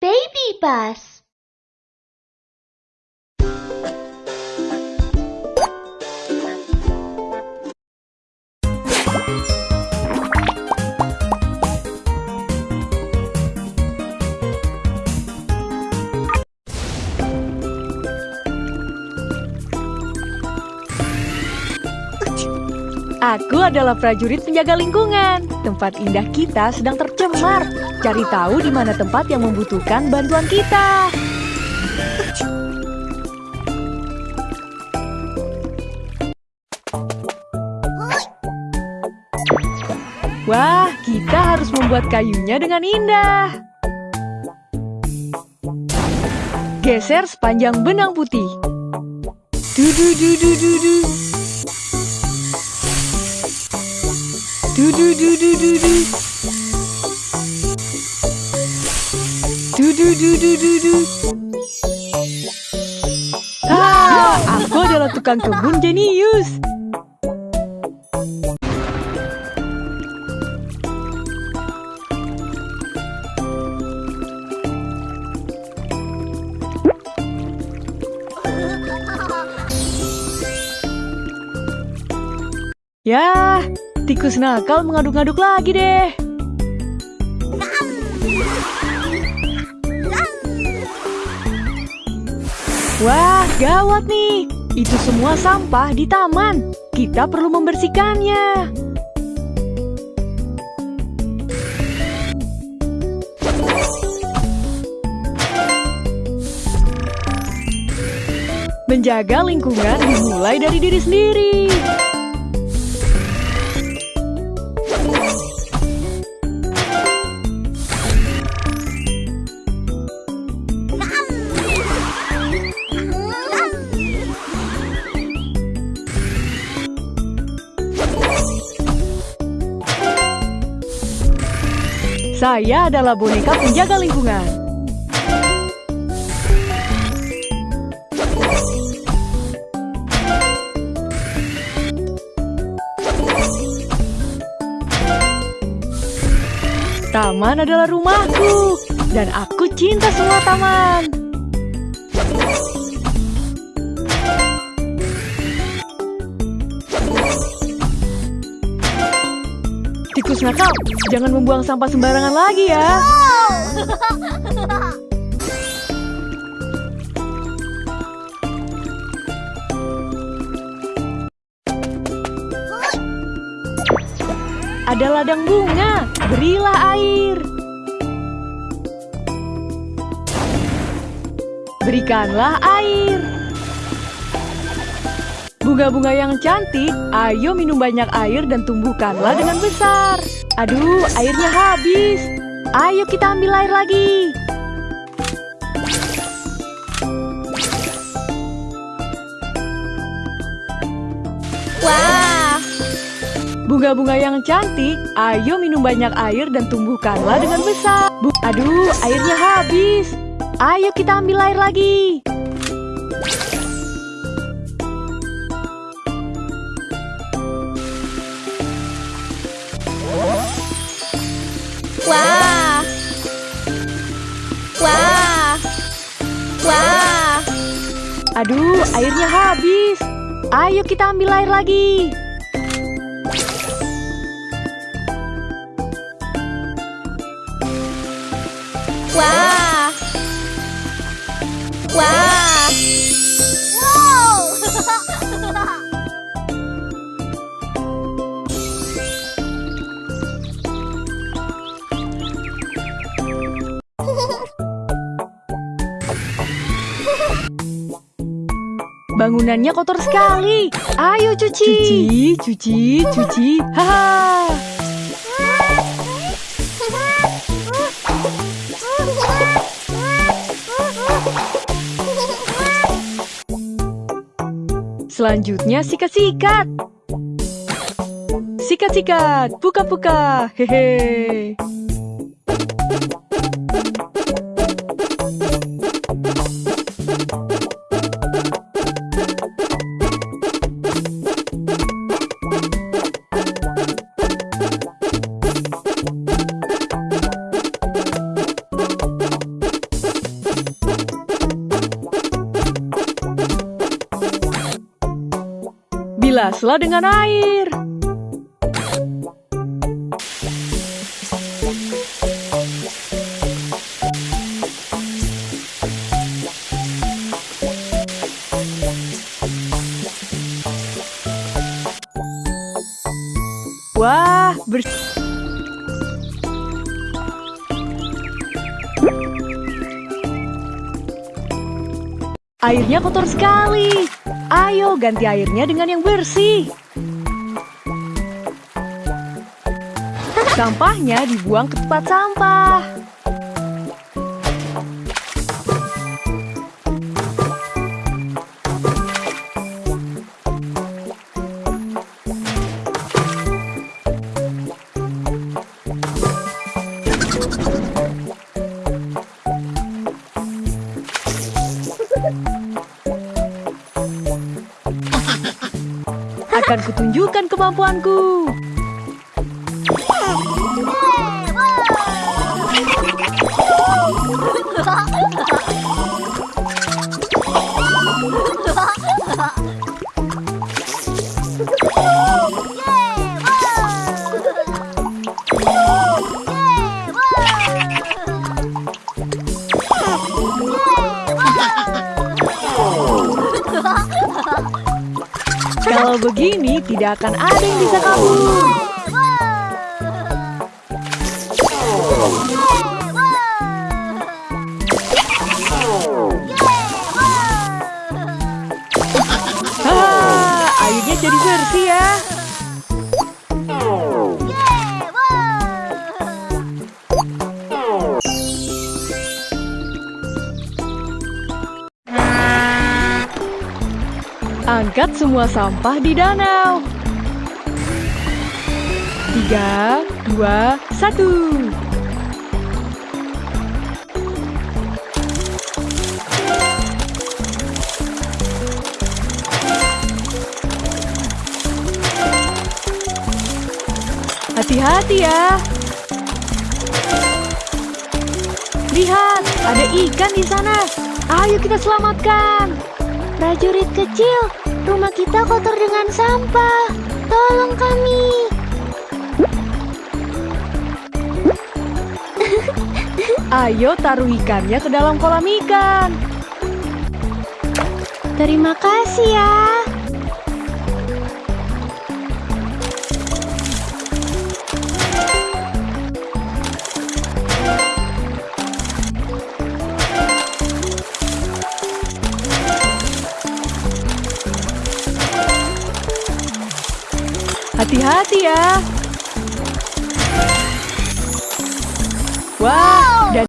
Baby bus. Aku adalah prajurit penjaga lingkungan. Tempat indah kita sedang tercemar. Cari tahu di mana tempat yang membutuhkan bantuan kita. Wah, kita harus membuat kayunya dengan indah. Geser sepanjang benang putih. Dudu dudu dudu. Du du du du du du. Du du du du du du. Ah, aku adalah tukang kebun jenius. Ya, tikus nakal mengaduk-aduk lagi deh. Wah, gawat nih. Itu semua sampah di taman. Kita perlu membersihkannya. Menjaga lingkungan dimulai dari diri sendiri. Saya adalah boneka penjaga lingkungan. Taman adalah rumahku, dan aku cinta semua taman. Nakal, jangan membuang sampah sembarangan lagi ya. Ada ladang bunga, berilah air. Berikanlah air. Bunga-bunga yang cantik, ayo minum banyak air dan tumbuhkanlah dengan besar. Aduh, airnya habis. Ayo kita ambil air lagi. Wah, Bunga-bunga yang cantik, ayo minum banyak air dan tumbuhkanlah dengan besar. Bu Aduh, airnya habis. Ayo kita ambil air lagi. Aduh, airnya habis. Ayo kita ambil air lagi. Bangunannya kotor sekali. Ayo cuci. Cuci, cuci, cuci. Haha. Selanjutnya sikat-sikat. Sikat-sikat, buka-buka. Hehe. Bilaslah dengan air. Wah, bersih. Airnya kotor sekali. Ayo ganti airnya dengan yang bersih. Sampahnya dibuang ke tempat sampah. Akan kutunjukkan kemampuanku. Kalau begini, tidak akan ada yang bisa kabur. Angkat semua sampah di danau. Tiga, dua, satu. Hati-hati ya. Lihat, ada ikan di sana. Ayo kita selamatkan. Prajurit kecil, rumah kita kotor dengan sampah. Tolong kami. Ayo taruh ikannya ke dalam kolam ikan. Terima kasih ya. Hati-hati ya. Wah,